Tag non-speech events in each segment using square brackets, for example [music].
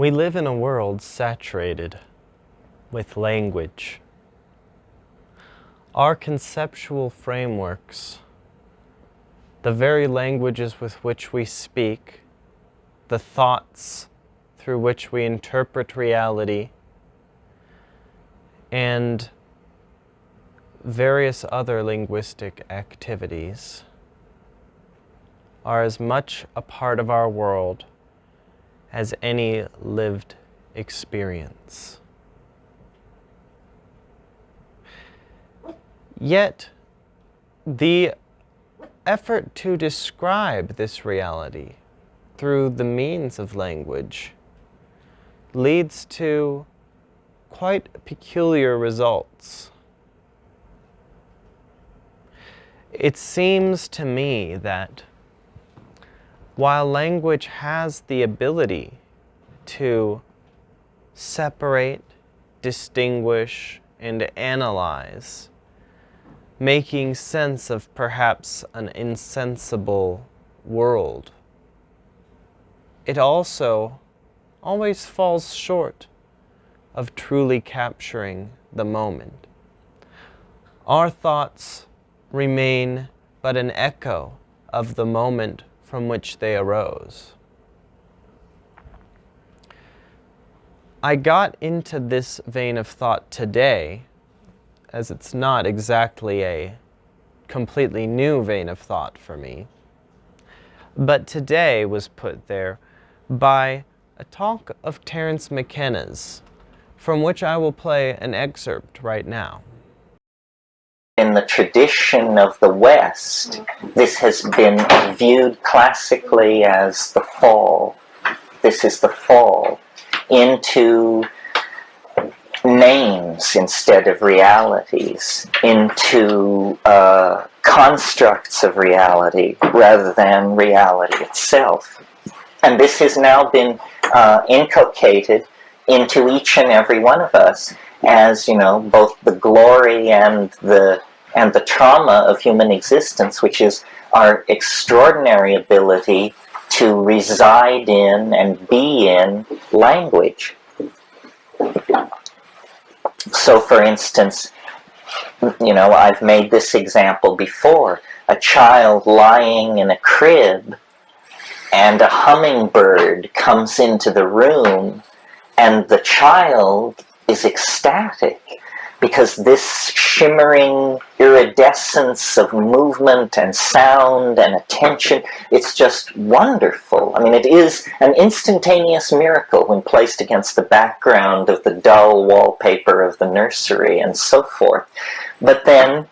We live in a world saturated with language. Our conceptual frameworks, the very languages with which we speak, the thoughts through which we interpret reality, and various other linguistic activities are as much a part of our world as any lived experience. Yet, the effort to describe this reality through the means of language leads to quite peculiar results. It seems to me that while language has the ability to separate, distinguish, and analyze, making sense of perhaps an insensible world, it also always falls short of truly capturing the moment. Our thoughts remain but an echo of the moment from which they arose. I got into this vein of thought today, as it's not exactly a completely new vein of thought for me, but today was put there by a talk of Terence McKenna's, from which I will play an excerpt right now in the tradition of the West, this has been viewed classically as the fall. This is the fall into names instead of realities, into uh, constructs of reality rather than reality itself. And this has now been uh, inculcated into each and every one of us as, you know, both the glory and the and the trauma of human existence, which is our extraordinary ability to reside in and be in language. So for instance, you know, I've made this example before. A child lying in a crib and a hummingbird comes into the room and the child is ecstatic because this shimmering iridescence of movement and sound and attention, it's just wonderful. I mean, it is an instantaneous miracle when placed against the background of the dull wallpaper of the nursery and so forth. But then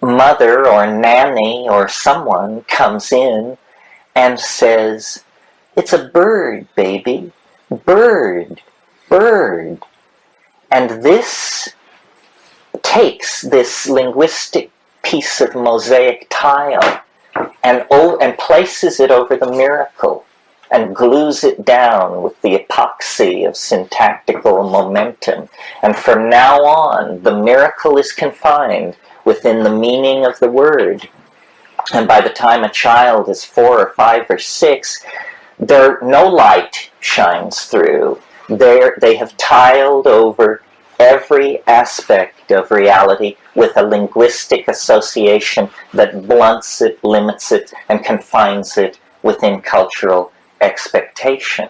mother or nanny or someone comes in and says, it's a bird, baby, bird, bird. And this takes this linguistic piece of mosaic tile and, and places it over the miracle and glues it down with the epoxy of syntactical momentum. And from now on, the miracle is confined within the meaning of the word. And by the time a child is four or five or six, there no light shines through. They're, they have tiled over every aspect of reality with a linguistic association that blunts it, limits it, and confines it within cultural expectation.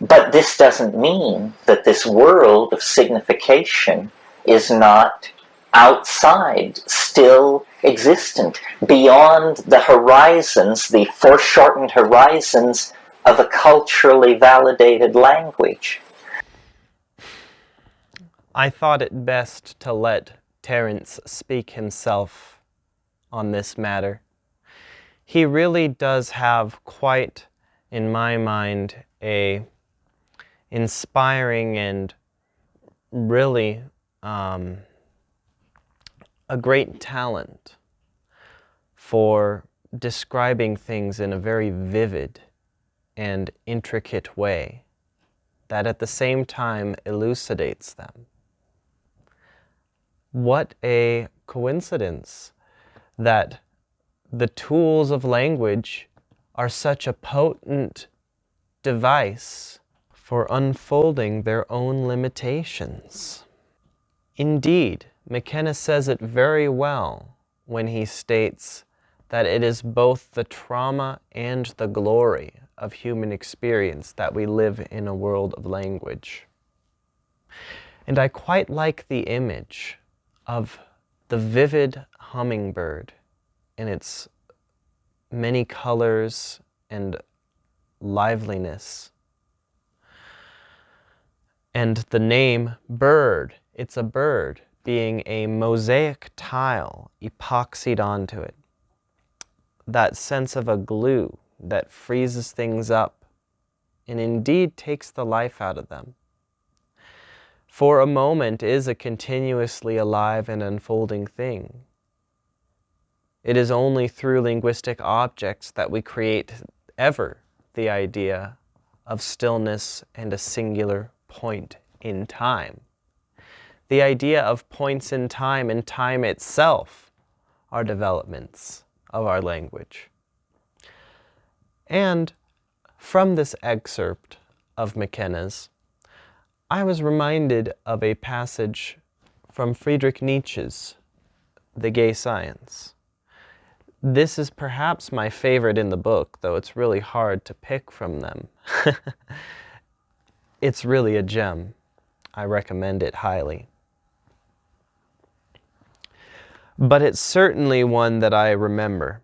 But this doesn't mean that this world of signification is not outside, still existent, beyond the horizons, the foreshortened horizons of a culturally validated language. I thought it best to let Terence speak himself on this matter. He really does have quite, in my mind, a inspiring and really um, a great talent for describing things in a very vivid and intricate way that at the same time elucidates them. What a coincidence that the tools of language are such a potent device for unfolding their own limitations. Indeed, McKenna says it very well when he states that it is both the trauma and the glory of human experience that we live in a world of language. And I quite like the image of the vivid hummingbird in its many colors and liveliness. And the name bird, it's a bird, being a mosaic tile epoxied onto it. That sense of a glue that freezes things up and indeed takes the life out of them. For a moment is a continuously alive and unfolding thing. It is only through linguistic objects that we create ever the idea of stillness and a singular point in time. The idea of points in time and time itself are developments of our language. And from this excerpt of McKenna's, I was reminded of a passage from Friedrich Nietzsche's The Gay Science. This is perhaps my favorite in the book, though it's really hard to pick from them. [laughs] it's really a gem. I recommend it highly. But it's certainly one that I remember.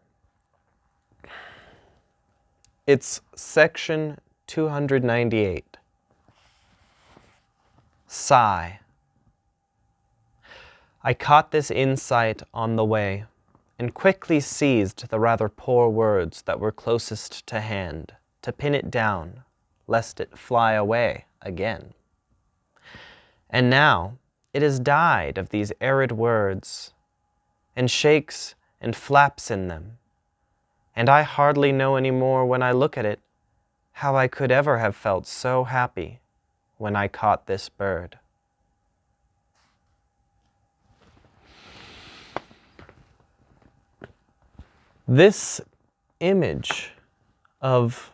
It's section 298. Sigh. I caught this insight on the way and quickly seized the rather poor words that were closest to hand to pin it down, lest it fly away again. And now it has died of these arid words, and shakes and flaps in them, and I hardly know any more when I look at it how I could ever have felt so happy when I caught this bird. This image of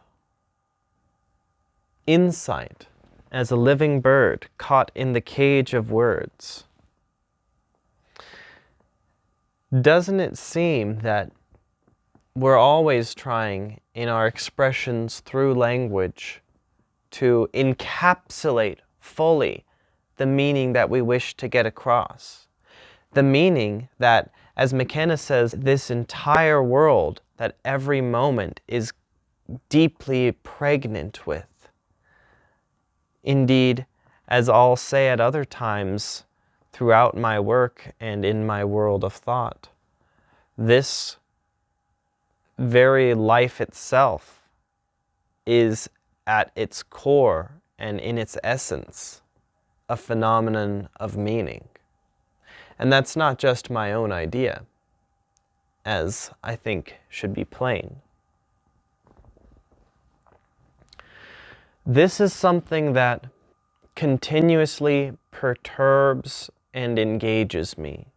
insight as a living bird caught in the cage of words. Doesn't it seem that we're always trying in our expressions through language to encapsulate fully the meaning that we wish to get across. The meaning that, as McKenna says, this entire world that every moment is deeply pregnant with. Indeed, as I'll say at other times throughout my work and in my world of thought, this very life itself is at its core and in its essence a phenomenon of meaning. And that's not just my own idea, as I think should be plain. This is something that continuously perturbs and engages me,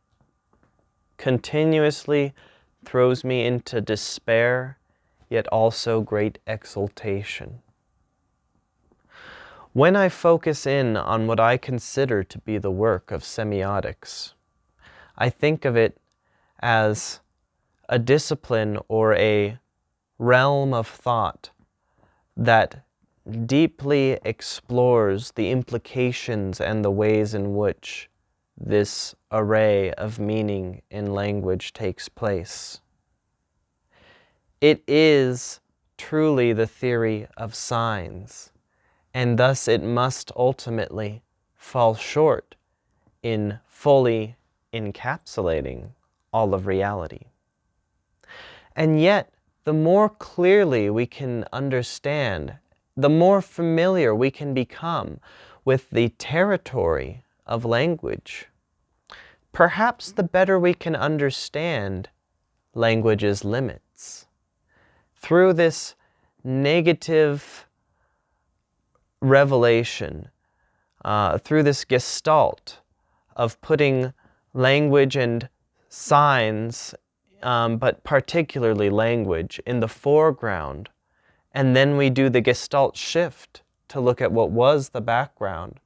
continuously throws me into despair, yet also great exultation. When I focus in on what I consider to be the work of semiotics, I think of it as a discipline or a realm of thought that deeply explores the implications and the ways in which this array of meaning in language takes place. It is truly the theory of signs, and thus it must ultimately fall short in fully encapsulating all of reality. And yet, the more clearly we can understand, the more familiar we can become with the territory of language, perhaps the better we can understand language's limits. Through this negative revelation, uh, through this gestalt of putting language and signs, um, but particularly language, in the foreground, and then we do the gestalt shift to look at what was the background.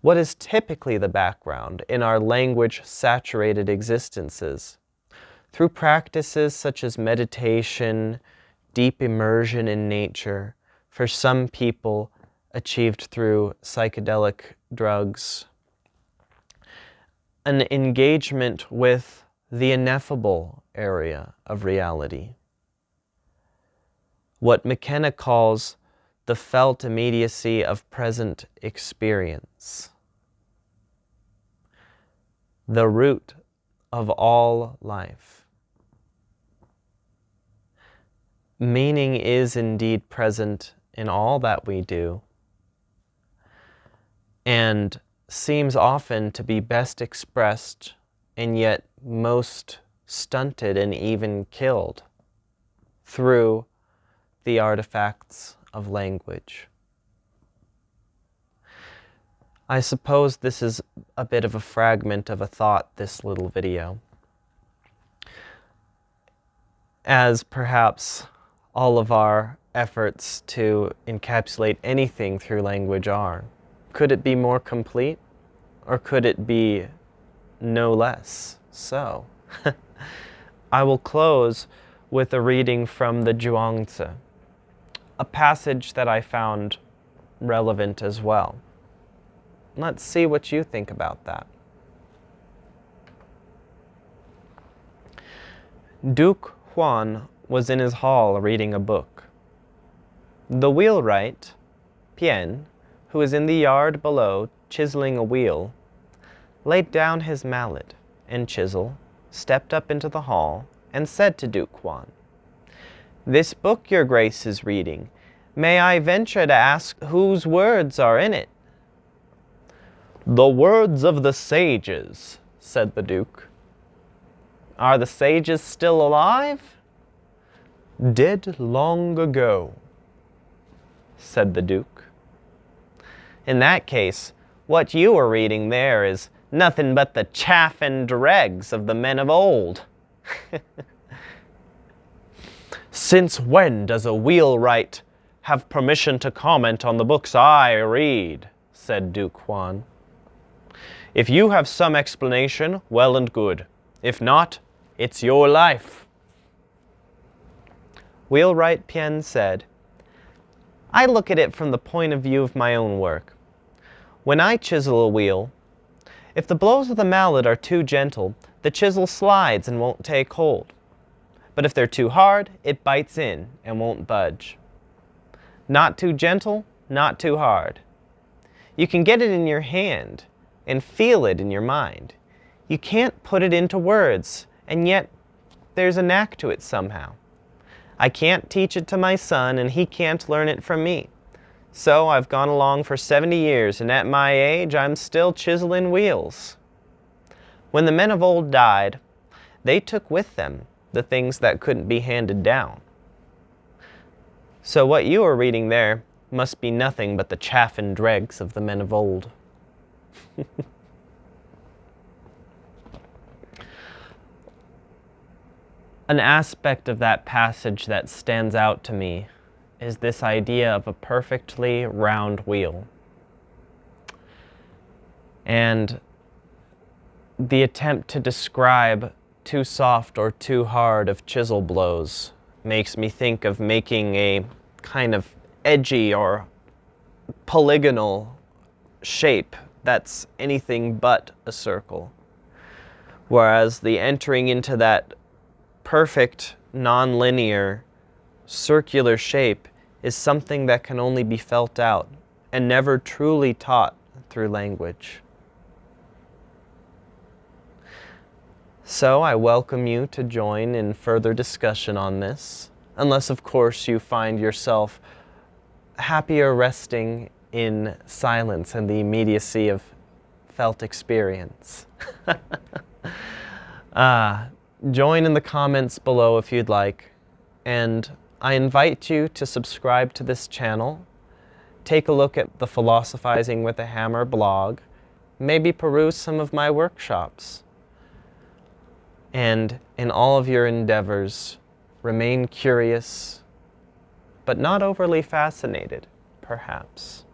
What is typically the background in our language saturated existences? Through practices such as meditation, deep immersion in nature, for some people achieved through psychedelic drugs, an engagement with the ineffable area of reality. What McKenna calls the felt immediacy of present experience. The root of all life. Meaning is indeed present in all that we do and seems often to be best expressed and yet most stunted and even killed through the artifacts of language. I suppose this is a bit of a fragment of a thought, this little video. As perhaps all of our efforts to encapsulate anything through language are. Could it be more complete? Or could it be no less so? [laughs] I will close with a reading from the Zhuangzi, a passage that I found relevant as well. Let's see what you think about that. Duke Huan was in his hall reading a book. The wheelwright, Pian, who was in the yard below chiseling a wheel, laid down his mallet and chisel, stepped up into the hall, and said to Duke Huan, This book your grace is reading, may I venture to ask whose words are in it? The words of the sages, said the Duke. Are the sages still alive? Dead long ago, said the Duke. In that case, what you are reading there is nothing but the chaff and dregs of the men of old. [laughs] Since when does a wheelwright have permission to comment on the books I read? said Duke Huan. If you have some explanation, well and good. If not, it's your life. Wheelwright Pian said, I look at it from the point of view of my own work. When I chisel a wheel, if the blows of the mallet are too gentle, the chisel slides and won't take hold. But if they're too hard, it bites in and won't budge. Not too gentle, not too hard. You can get it in your hand and feel it in your mind. You can't put it into words, and yet there's a knack to it somehow. I can't teach it to my son, and he can't learn it from me. So I've gone along for 70 years, and at my age, I'm still chiseling wheels. When the men of old died, they took with them the things that couldn't be handed down. So what you are reading there must be nothing but the chaff and dregs of the men of old. [laughs] An aspect of that passage that stands out to me is this idea of a perfectly round wheel. And the attempt to describe too soft or too hard of chisel blows makes me think of making a kind of edgy or polygonal shape that's anything but a circle. Whereas the entering into that perfect, nonlinear, circular shape is something that can only be felt out and never truly taught through language. So I welcome you to join in further discussion on this, unless of course you find yourself happier resting in silence and the immediacy of felt experience. [laughs] uh, join in the comments below if you'd like, and I invite you to subscribe to this channel, take a look at the Philosophizing with a Hammer blog, maybe peruse some of my workshops, and in all of your endeavors, remain curious, but not overly fascinated perhaps.